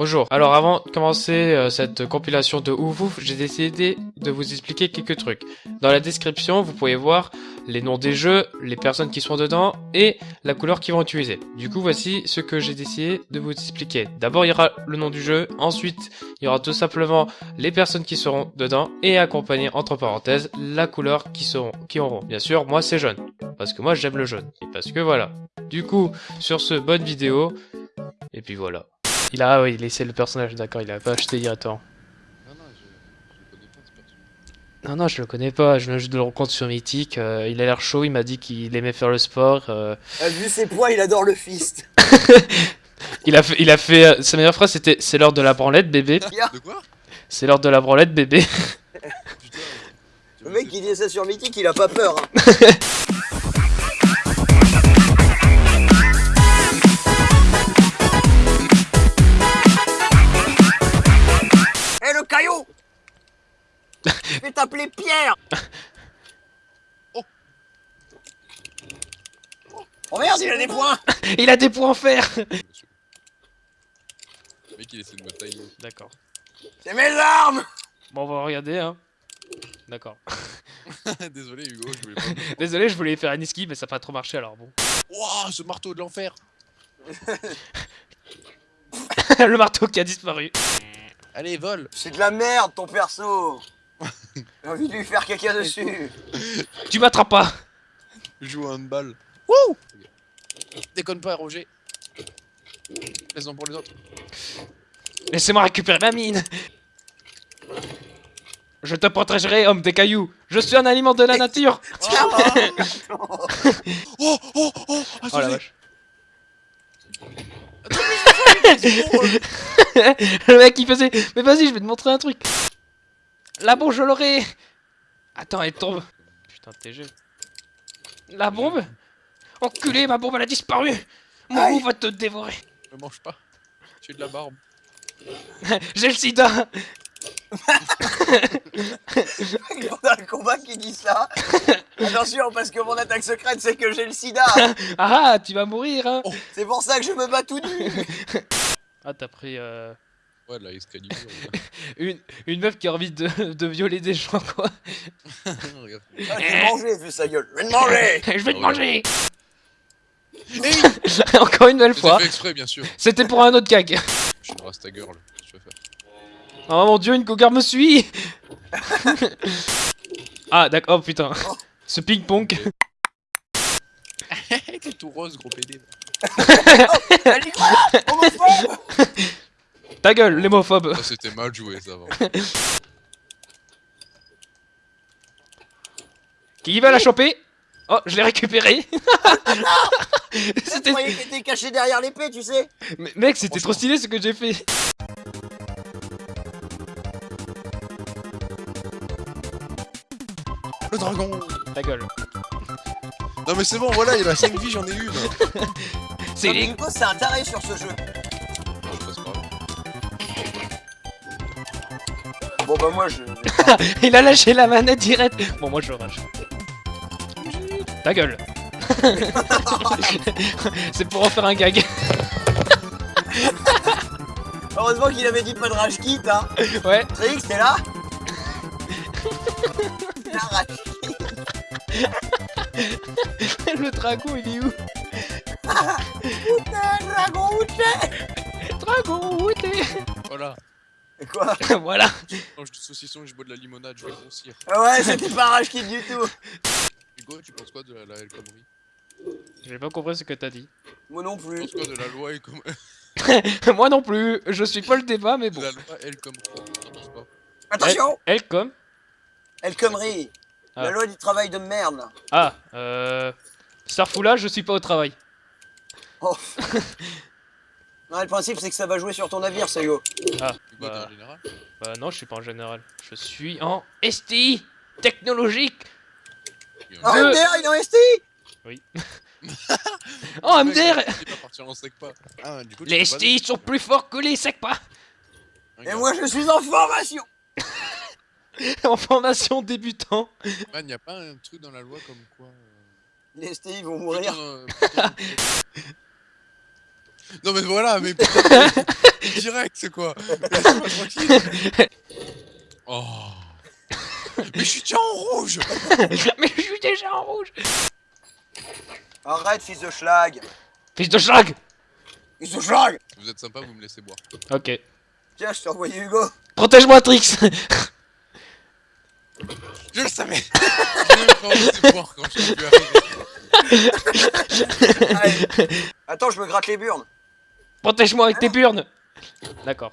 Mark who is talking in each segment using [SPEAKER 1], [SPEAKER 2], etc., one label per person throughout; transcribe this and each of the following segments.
[SPEAKER 1] Bonjour. Alors avant de commencer euh, cette compilation de ouf j'ai décidé de vous expliquer quelques trucs. Dans la description, vous pouvez voir les noms des jeux, les personnes qui sont dedans et la couleur qu'ils vont utiliser. Du coup, voici ce que j'ai décidé de vous expliquer. D'abord, il y aura le nom du jeu, ensuite, il y aura tout simplement les personnes qui seront dedans et accompagné entre parenthèses la couleur qui seront qui auront. Bien sûr, moi c'est jaune parce que moi j'aime le jaune et parce que voilà. Du coup, sur ce bonne vidéo et puis voilà. Il a, ah oui, laissé le personnage, d'accord, il a pas acheté directement.
[SPEAKER 2] Non, non, je, je le connais pas ce personnage.
[SPEAKER 1] Non, non, je le connais pas, je viens juste de le rencontrer sur Mythique, euh, il a l'air chaud, il m'a dit qu'il aimait faire le sport. euh,
[SPEAKER 3] Ah, Vu ses poids, il adore le fist.
[SPEAKER 1] il a fait, il a fait euh, sa meilleure phrase c'était c'est l'heure de la branlette bébé,
[SPEAKER 2] De quoi?
[SPEAKER 1] C'est l'heure de la branlette bébé.
[SPEAKER 2] Putain.
[SPEAKER 3] Le mec qui dit ça sur Mythique, il a pas peur. hein. T'appeler Pierre
[SPEAKER 2] Oh.
[SPEAKER 3] Oh merde, il a des points
[SPEAKER 1] il a des points en fer.
[SPEAKER 2] Le mec il essaie de me tailler.
[SPEAKER 1] D'accord.
[SPEAKER 3] C'est mes armes
[SPEAKER 1] Bon, on va regarder, hein. D'accord.
[SPEAKER 2] Désolé Hugo, je voulais pas.
[SPEAKER 1] Désolé, je voulais faire un esquive, mais ça n'a pas trop marché, alors bon.
[SPEAKER 2] Wouah, ce marteau de l'enfer
[SPEAKER 1] le marteau qui a disparu.
[SPEAKER 2] Allez, vole
[SPEAKER 3] C'est de la merde ton perso J'ai envie de lui faire caca dessus
[SPEAKER 1] Tu m'attrapes pas
[SPEAKER 2] Joue au handball. Wouh Déconne pas, Roger. Laisse-en pour les autres.
[SPEAKER 1] Laissez-moi récupérer ma mine Je te protégerai, homme des cailloux Je suis un aliment de la nature
[SPEAKER 2] Oh, oh, oh Ah,
[SPEAKER 1] Oh la vache. Le mec il faisait Mais vas-y, je vais te montrer un truc La bombe, je l'aurai. Attends, elle tombe. Putain, TG. La bombe Enculé, ma bombe elle a disparu. Mon loup va te dévorer.
[SPEAKER 2] Me mange pas. J'ai de la barbe.
[SPEAKER 1] J'ai le sida.
[SPEAKER 3] Pendant le combat qui dit ça. Attention parce que mon attaque secrète c'est que j'ai le sida.
[SPEAKER 1] Ah, tu vas mourir hein.
[SPEAKER 3] C'est pour ça que je me bats tout nu.
[SPEAKER 1] Ah, t'as pris euh,
[SPEAKER 2] Ouais, la Excalibur. ouais.
[SPEAKER 1] une, une meuf qui a envie de, de violer des gens, quoi.
[SPEAKER 3] Ah, Je vais te manger vu sa gueule Je vais te manger
[SPEAKER 1] Je vais te
[SPEAKER 2] Oh,
[SPEAKER 1] manger
[SPEAKER 2] Hey
[SPEAKER 1] Encore une nouvelle
[SPEAKER 2] C'est
[SPEAKER 1] fois
[SPEAKER 2] exprès, bien sûr.
[SPEAKER 1] C'était pour un autre gag
[SPEAKER 2] Je suis une rasta girl. Qu'est-ce que tu vas faire?
[SPEAKER 1] Oh mon dieu, une cougar me suit Ah, d'accord, oh putain. Ce ping-pong.
[SPEAKER 2] T'es tout rose, gros PD.
[SPEAKER 3] Elle dit quoi Homophobe
[SPEAKER 1] Ta gueule, l'hémophobe.
[SPEAKER 2] Ça, c'était mal joué, ça va.
[SPEAKER 1] Qui va la choper? Oh, je l'ai récupéré. C'était...
[SPEAKER 3] était caché derrière l'épée tu sais
[SPEAKER 1] Mais- Mec, c'était trop stylé ce que j'ai fait.
[SPEAKER 2] Le dragon
[SPEAKER 1] Ta gueule.
[SPEAKER 2] Non, mais c'est bon, voilà, il a 5 vies, j'en ai une.
[SPEAKER 1] C'est les...
[SPEAKER 3] C'est un taré sur ce jeu Bon bah moi je...
[SPEAKER 1] Il a lâché la manette direct. Bon, moi je rage. Ta gueule. C'est pour en faire un gag.
[SPEAKER 3] Heureusement qu'il avait dit pas de rage kit hein
[SPEAKER 1] Ouais.
[SPEAKER 3] Trix t'es là La rage
[SPEAKER 1] Le dragon, il est où?
[SPEAKER 3] Putain, dragon où t'es
[SPEAKER 1] Dragon, où t'es
[SPEAKER 2] Voilà.
[SPEAKER 3] Quoi
[SPEAKER 1] Voilà.
[SPEAKER 2] Je mange du saucisson et je bois de la limonade, je vais grossir.
[SPEAKER 3] Ah Ouais c'était pas rage kit du tout
[SPEAKER 2] Hugo, tu penses quoi de la, la El Khomri?
[SPEAKER 1] J'ai pas compris ce que t'as dit.
[SPEAKER 3] Moi non
[SPEAKER 2] Tu
[SPEAKER 3] plus
[SPEAKER 2] penses quoi de la loi El Khomri?
[SPEAKER 1] Moi non plus. Je suis pas le débat, mais
[SPEAKER 2] De
[SPEAKER 1] bon.
[SPEAKER 2] la loi El Khomri T'en penses pas
[SPEAKER 3] Attention
[SPEAKER 1] Elle comme
[SPEAKER 3] El Khomri
[SPEAKER 1] Ah.
[SPEAKER 3] La loi du travail de merde là.
[SPEAKER 1] Ah, euh. Starfoula, je suis pas au travail.
[SPEAKER 3] Oh. Non, le principe c'est que ça va jouer sur ton navire, Sayo.
[SPEAKER 1] Ah, bah, bah non, je suis pas en général. Je suis en STI technologique.
[SPEAKER 2] Il en
[SPEAKER 3] Oh. MDR, il est en ST
[SPEAKER 1] Oh,
[SPEAKER 2] Le mec,
[SPEAKER 1] MDR
[SPEAKER 2] Il va partir en pas. Ah, du coup, tu
[SPEAKER 1] Les
[SPEAKER 2] pas
[SPEAKER 1] STI sont plus forts que les SECPA
[SPEAKER 3] Et moi je suis en formation
[SPEAKER 1] En formation débutant.
[SPEAKER 2] Man, y a pas un truc dans la loi comme quoi. euh,
[SPEAKER 3] Les STI vont mourir.
[SPEAKER 2] Non mais voilà, mais putain, direct c'est quoi Laisse-moi tranquille. Oh. Mais je suis déjà en rouge
[SPEAKER 1] Mais je suis déjà en rouge
[SPEAKER 4] Arrête, fils de schlag
[SPEAKER 1] Fils de schlag
[SPEAKER 4] Fils de schlag
[SPEAKER 2] Vous êtes sympa, vous me laissez boire.
[SPEAKER 1] Ok.
[SPEAKER 4] Tiens, je t'ai envoyé Hugo.
[SPEAKER 1] Protège-moi, Trix
[SPEAKER 2] Je le savais Je vais pas vous laisser boire quand je suis vu arriver.
[SPEAKER 4] Allez. Attends, je me gratte les burnes.
[SPEAKER 1] Protège-moi avec tes burnes D'accord.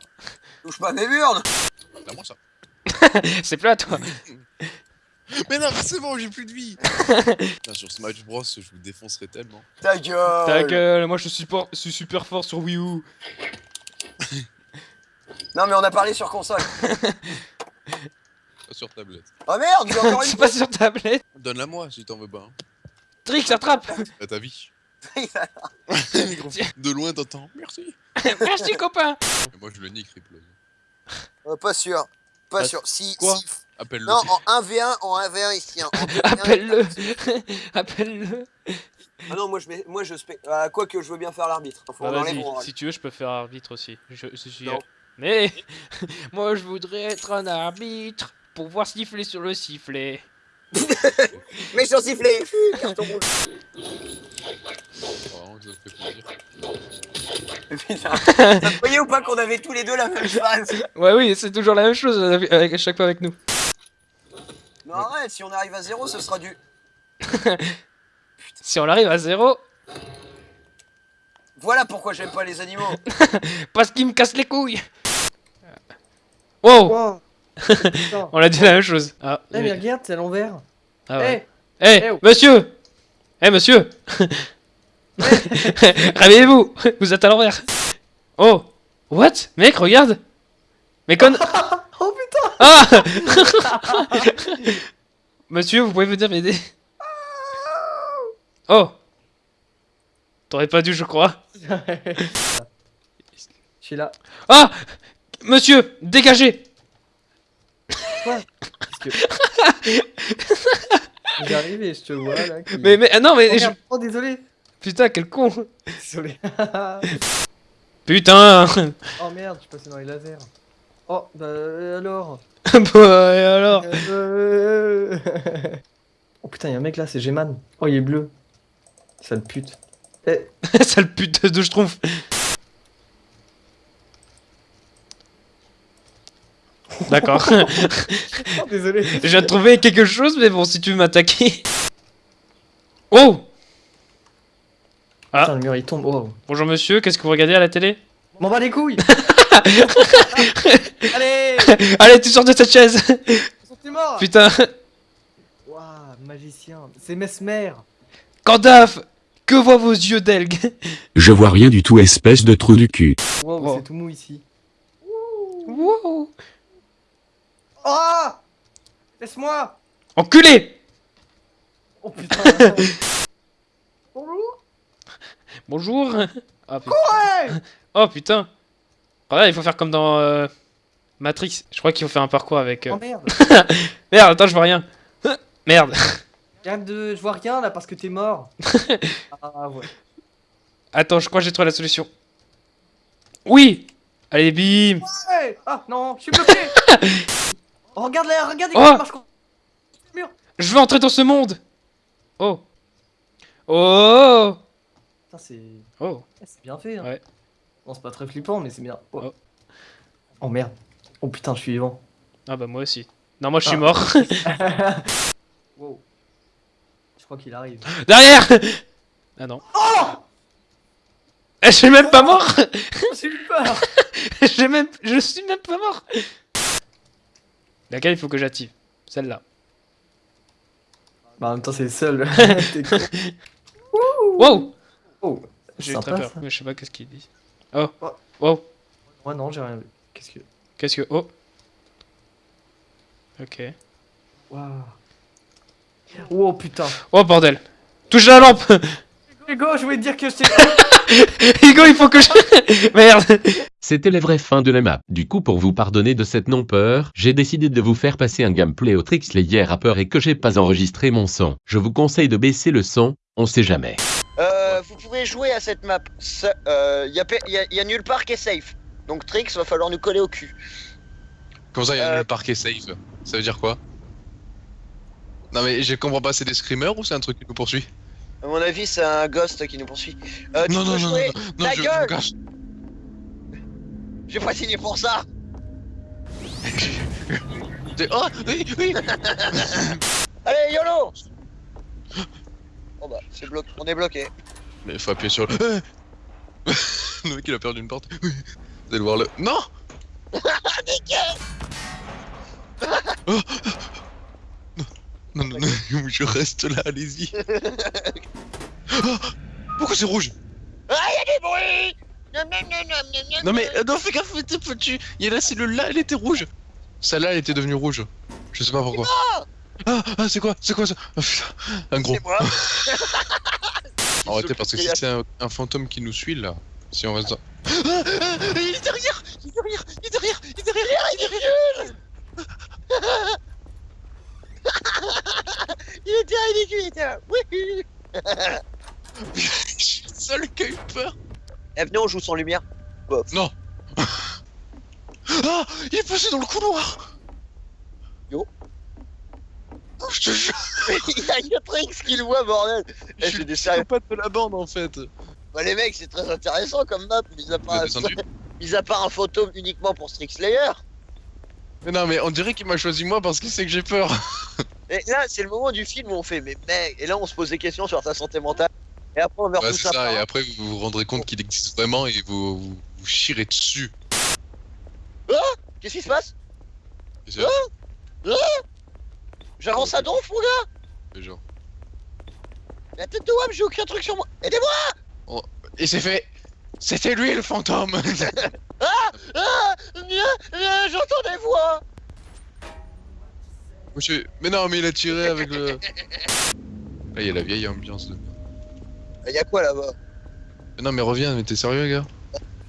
[SPEAKER 4] Touche pas mes burnes.
[SPEAKER 2] C'est à moi ça.
[SPEAKER 1] C'est plus à toi.
[SPEAKER 2] Mais non, mais c'est bon, j'ai plus de vie Putain, Sur Smash Bros, je vous défoncerai tellement.
[SPEAKER 4] Ta gueule.
[SPEAKER 1] Ta gueule, moi je suis, por- je suis super fort sur Wii U.
[SPEAKER 4] Non, mais on a parlé sur console.
[SPEAKER 2] Pas sur tablette.
[SPEAKER 4] Oh merde, j'ai encore
[SPEAKER 1] C'est
[SPEAKER 4] une
[SPEAKER 1] pas sur tablette.
[SPEAKER 2] Donne-la moi si t'en veux pas. Hein.
[SPEAKER 1] Trix, attrape
[SPEAKER 2] À ta vie. De loin t'entends. Merci.
[SPEAKER 1] Merci, copain
[SPEAKER 2] Et moi je le nique, Ripple.
[SPEAKER 4] Euh, Pas sûr. Pas sûr. Si,
[SPEAKER 2] quoi
[SPEAKER 4] si-
[SPEAKER 2] Appelle-le.
[SPEAKER 4] Non, en 1v1, en 1v1 ici. hein. En 2v1,
[SPEAKER 1] Appelle-le Appelle-le
[SPEAKER 4] Ah non, moi je mets, moi je spé... ah, quoi que je veux bien faire l'arbitre.
[SPEAKER 1] Bah vas-y, si tu veux, je peux faire arbitre aussi. Je, je suis...
[SPEAKER 4] Non.
[SPEAKER 1] Mais moi je voudrais être un arbitre pour voir siffler sur le sifflet.
[SPEAKER 4] Mais sur sifflet. Carton rouge.
[SPEAKER 2] Ça me fait plaisir.
[SPEAKER 4] Putain. Vous voyez ou pas qu'on avait tous les deux la même phase
[SPEAKER 1] Ouais oui, c'est toujours la même chose avec, à chaque fois avec nous.
[SPEAKER 4] Non arrête, si on arrive à zéro, ce sera du...
[SPEAKER 1] Si on arrive à zéro,
[SPEAKER 4] Voilà pourquoi j'aime pas les animaux.
[SPEAKER 1] parce qu'il me casse les couilles. Wow, on a dit la même chose. Ah,
[SPEAKER 5] Eh mais regarde, c'est à l'envers.
[SPEAKER 1] ah ouais.
[SPEAKER 5] Eh,
[SPEAKER 1] Eh,
[SPEAKER 5] Eh, oh.
[SPEAKER 1] monsieur Eh, monsieur Réveillez-vous Vous êtes à l'envers Oh What? Mec, regarde Mais con...
[SPEAKER 5] Oh putain
[SPEAKER 1] Ah Monsieur, vous pouvez venir m'aider Oh T'aurais pas dû, je crois.
[SPEAKER 5] Je suis là.
[SPEAKER 1] Ah Monsieur, dégagez
[SPEAKER 5] J'arrive et je te vois là. qui-
[SPEAKER 1] Mais, mais, ah non, mais...
[SPEAKER 5] Oh,
[SPEAKER 1] je-.
[SPEAKER 5] Oh, désolé.
[SPEAKER 1] Putain, quel con
[SPEAKER 5] Désolé.
[SPEAKER 1] Putain
[SPEAKER 5] oh merde, je suis passé dans les lasers. Oh, bah euh, alors
[SPEAKER 1] Bah, et alors
[SPEAKER 5] Euh, Oh putain, y'a un mec là, c'est G-Man. Oh, il est bleu. Sale pute. Eh,
[SPEAKER 1] Sale pute de schtroumpf D'accord.
[SPEAKER 5] oh, désolé.
[SPEAKER 1] De trouver quelque chose, mais bon, si tu veux m'attaquer... Oh Ah.
[SPEAKER 5] Putain, le mur il tombe. Oh.
[SPEAKER 1] Bonjour monsieur, qu'est-ce que vous regardez à la télé?
[SPEAKER 5] M'en bats les couilles Allez
[SPEAKER 1] Allez, tu sors de cette chaise
[SPEAKER 5] mort
[SPEAKER 1] Putain
[SPEAKER 5] Waouh, magicien. C'est Mesmer.
[SPEAKER 1] Gandalf Que voient vos yeux d'elgue?
[SPEAKER 6] Je vois rien du tout espèce de trou du cul.
[SPEAKER 5] Wow,
[SPEAKER 1] Wow.
[SPEAKER 5] c'est tout mou ici.
[SPEAKER 1] Wow
[SPEAKER 5] Oh Laisse-moi
[SPEAKER 1] Enculé
[SPEAKER 5] Oh putain Bonjour
[SPEAKER 1] Bonjour Ah putain. Oh putain Regarde, il faut faire comme dans euh, Matrix. Je crois qu'il faut faire un parcours avec... euh,
[SPEAKER 5] Oh merde
[SPEAKER 1] Merde, attends, je vois rien. Merde.
[SPEAKER 5] De... je vois rien là parce que t'es mort. ah ouais.
[SPEAKER 1] Attends, je crois que j'ai trouvé la solution. Oui Allez, bim
[SPEAKER 5] Ouais Ah non, je suis bloqué oh, Regarde là, regarde
[SPEAKER 1] Oh
[SPEAKER 5] marche
[SPEAKER 1] Je veux entrer dans ce monde Oh Oh
[SPEAKER 5] Putain, c'est...
[SPEAKER 1] Oh
[SPEAKER 5] c'est bien fait hein.
[SPEAKER 1] Ouais.
[SPEAKER 5] Bon, c'est pas très flippant, mais c'est bien. Oh.
[SPEAKER 1] Oh.
[SPEAKER 5] Oh, merde. Oh putain, je suis vivant.
[SPEAKER 1] Ah bah moi aussi. Non, moi je suis
[SPEAKER 5] Ah.
[SPEAKER 1] mort.
[SPEAKER 5] wow. Je crois qu'il arrive.
[SPEAKER 1] Derrière Ah non. Eh, Je suis même pas mort
[SPEAKER 5] J'ai eu peur
[SPEAKER 1] J'ai même... Je suis même pas mort Laquelle il faut que j'active Celle-là.
[SPEAKER 5] Bah en même temps, c'est le seul.
[SPEAKER 1] Wow
[SPEAKER 5] Oh,
[SPEAKER 1] J'ai eu très peur,
[SPEAKER 5] ça.
[SPEAKER 1] mais je sais pas qu'est-ce qu'il dit. Oh
[SPEAKER 5] Oh.
[SPEAKER 1] Oh
[SPEAKER 5] Moi non, j'ai rien vu. Qu'est-ce que...
[SPEAKER 1] Qu'est-ce que... Oh Ok.
[SPEAKER 5] Waouh. Oh putain.
[SPEAKER 1] Oh bordel Touche la lampe
[SPEAKER 5] Hugo, je voulais te dire que je t'ai...
[SPEAKER 1] Hugo, il faut que je... Merde
[SPEAKER 6] C'était la vraie fin de la map. Du coup, pour vous pardonner de cette non-peur, j'ai décidé de vous faire passer un gameplay au hier à peur et que j'ai pas enregistré mon son. Je vous conseille de baisser le son, on sait jamais.
[SPEAKER 4] Euh, euh, vous pouvez jouer à cette map. Il y, pe- y a- y a nulle part qui est safe. Donc Trix, va falloir nous coller au cul.
[SPEAKER 2] Comment ça, il y a
[SPEAKER 4] Euh,
[SPEAKER 2] le parquet safe Ça veut dire quoi? Non mais je comprends pas, c'est des screamers ou c'est un truc qui nous poursuit?
[SPEAKER 4] À mon avis, c'est un ghost qui nous poursuit. Euh,
[SPEAKER 2] Non, non, non,
[SPEAKER 4] jouer
[SPEAKER 2] non,
[SPEAKER 4] Ta
[SPEAKER 2] je, je
[SPEAKER 4] gueule
[SPEAKER 2] cache.
[SPEAKER 4] J'ai pas signé pour ça
[SPEAKER 2] Oh, oui, oui
[SPEAKER 4] Allez, YOLO Bon bah, c'est bloqué. On est bloqué.
[SPEAKER 2] Mais faut appuyer sur le... le mec il a perdu une porte. Oui. Vous allez voir le... Non Oh. Non, non, non, non, je reste là, allez-y. Oh, Pourquoi c'est rouge?
[SPEAKER 4] Ah, y a des bruits Nom, nom, nom, nom, nom, nom,
[SPEAKER 2] Non mais, euh, non fais gaffe, t'es petit Il y a la cellule là, elle était rouge Celle-là, elle était devenue rouge. Je sais pas pourquoi. Ah, ah c'est quoi C'est quoi ça Ah, putain, Un gros.
[SPEAKER 4] C'est moi.
[SPEAKER 2] Arrêtez parce que si c'est un, un fantôme qui nous suit là, si on reste dans... Ah, ah, il est derrière Il est derrière Il est derrière Il est derrière Il est derrière
[SPEAKER 4] Il était ridicule, il était là. Oui
[SPEAKER 2] Je suis le seul qui a eu peur.
[SPEAKER 4] Eh, venez, on joue sans lumière.
[SPEAKER 2] Non. Ah Il est passé dans le couloir
[SPEAKER 4] Yo.
[SPEAKER 2] Oh, je te jure
[SPEAKER 4] il y a que Trix qui le voit, bordel Eh,
[SPEAKER 2] Je suis
[SPEAKER 4] des
[SPEAKER 2] le
[SPEAKER 4] sérieux.
[SPEAKER 2] pote de la bande en fait
[SPEAKER 4] Bah, les mecs, c'est très intéressant comme map, mis à part, mis à part un fantôme uniquement pour Strix Slayer.
[SPEAKER 2] Mais non mais on dirait qu'il m'a choisi moi parce qu'il sait que j'ai peur
[SPEAKER 4] Et là, c'est le moment du film où on fait, mais mec, et là, on se pose des questions sur ta santé mentale. Et après, on meurt tout
[SPEAKER 2] c'est
[SPEAKER 4] ça.
[SPEAKER 2] ça, et après vous vous rendrez compte qu'il existe vraiment et vous vous, vous chirez dessus
[SPEAKER 4] Qu'est-ce qui se passe? J'avance à donf, mon gars.
[SPEAKER 2] Genre...
[SPEAKER 4] La tête de Wam, j'ai aucun truc sur moi. Aidez-moi.
[SPEAKER 2] Et c'est fait C'était lui le fantôme.
[SPEAKER 4] Ah viens, J'entends des voix.
[SPEAKER 2] Monsieur... Mais non mais il a tiré avec le... Là il y a la vieille ambiance de...
[SPEAKER 4] Il y a quoi là-bas?
[SPEAKER 2] Mais non mais reviens, mais t'es sérieux gars?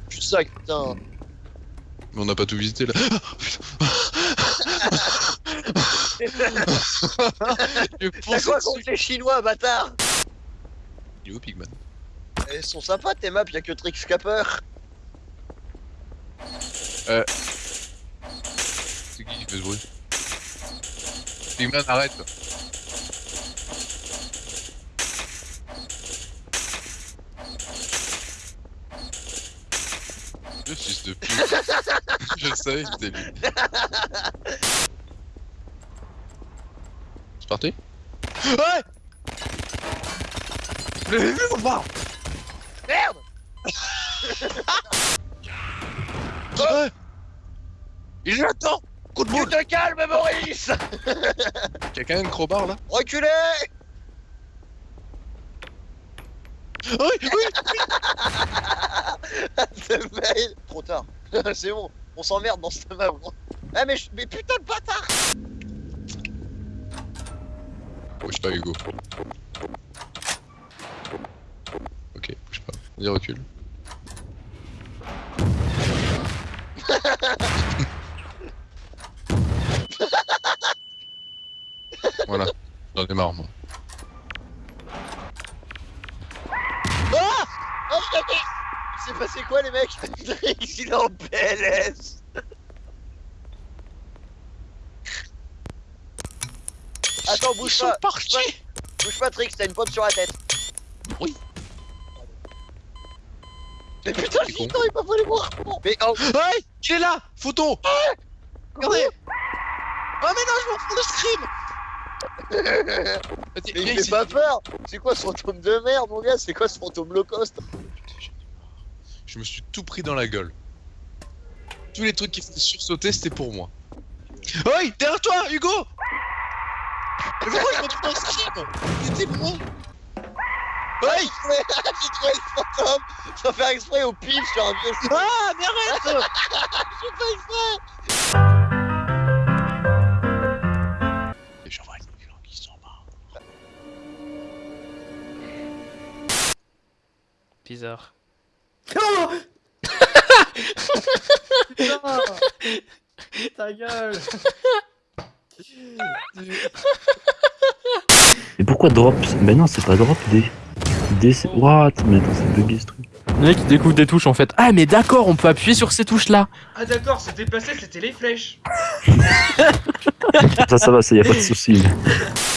[SPEAKER 4] Plus de sac, putain.
[SPEAKER 2] Mais on n'a pas tout visité là. Je
[SPEAKER 4] T'as
[SPEAKER 2] pense
[SPEAKER 4] quoi contre les Chinois, bâtard
[SPEAKER 2] Il est où Pigman
[SPEAKER 4] Elles sont sympas tes maps, y'a que Trix Capper.
[SPEAKER 2] C'est qui qui fait ce bruit Pigman arrête Le fils de pute. Je savais que c'était lui C'est parti Ouais. Le
[SPEAKER 4] Merde.
[SPEAKER 2] Ouais. Il l'attend Coup de
[SPEAKER 4] Tu
[SPEAKER 2] boule.
[SPEAKER 4] Te calmes, Maurice.
[SPEAKER 2] Quelqu'un a une crowbar là.
[SPEAKER 4] Reculez.
[SPEAKER 2] Oui Oui.
[SPEAKER 4] Ce Trop tard. C'est bon, on s'emmerde dans cette map. gros. Ah mais, mais putain de bâtard
[SPEAKER 2] Bouge pas Hugo. Ok, bouge pas. Vas-y recule. voilà, j'en ai marre moi.
[SPEAKER 4] Ah Oh s'est passé quoi les mecs? Il est en PLS Attends, bouge pas.
[SPEAKER 2] partis.
[SPEAKER 4] Bouge pas. Trix, t'as une pomme sur la tête.
[SPEAKER 2] Oui.
[SPEAKER 4] Mais putain, le gitan, il m'a fallu voir. Mais oh
[SPEAKER 2] Ouais Il est là Photo. Regardez. Oh mais non, je m'en fous de scream. Vas-y,
[SPEAKER 4] Mais il fait
[SPEAKER 2] ici.
[SPEAKER 4] pas peur. C'est quoi ce fantôme de merde mon gars? C'est quoi ce fantôme low cost?
[SPEAKER 2] Je me suis tout pris dans la gueule. Tous les trucs qui faisaient sursauter, c'était pour moi. Oi Derrière toi, Hugo Mais pourquoi je me trouve dans ce film C'était moi Oi
[SPEAKER 4] J'ai trouvé le fantôme sans faire exprès au pif sur un vieux
[SPEAKER 2] Ah, mais arrête
[SPEAKER 4] J'ai pas exprès.
[SPEAKER 2] Et je vois les gens qui sont morts.
[SPEAKER 1] Bizarre.
[SPEAKER 5] Oh Ta gueule
[SPEAKER 7] Mais pourquoi drop Ben non, c'est pas drop D. L'idée c'est. What Mais attends, c'est bugué ce truc.
[SPEAKER 8] Le mec il découvre des touches en fait. Ah mais d'accord, on peut appuyer sur ces touches là.
[SPEAKER 1] Ah d'accord, se déplacer, c'était les flèches.
[SPEAKER 7] Ça, ça va, ça y a pas de souci.